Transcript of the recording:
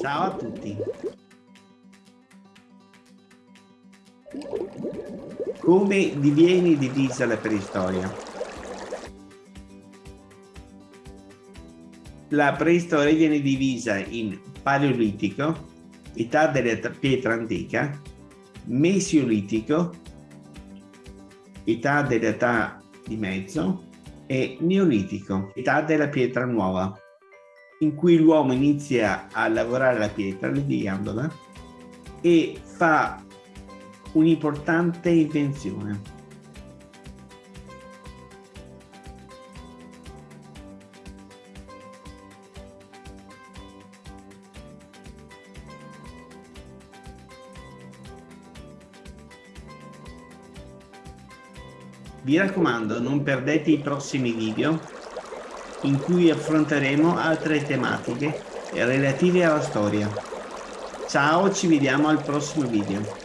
Ciao a tutti. Come diviene divisa la preistoria? La preistoria viene divisa in paleolitico, età della pietra antica, mesiolitico, età dell'età di mezzo e neolitico, età della pietra nuova, in cui l'uomo inizia a lavorare la pietra, levigandola, e fa un'importante invenzione. Vi raccomando, non perdete i prossimi video in cui affronteremo altre tematiche relative alla storia. Ciao, ci vediamo al prossimo video.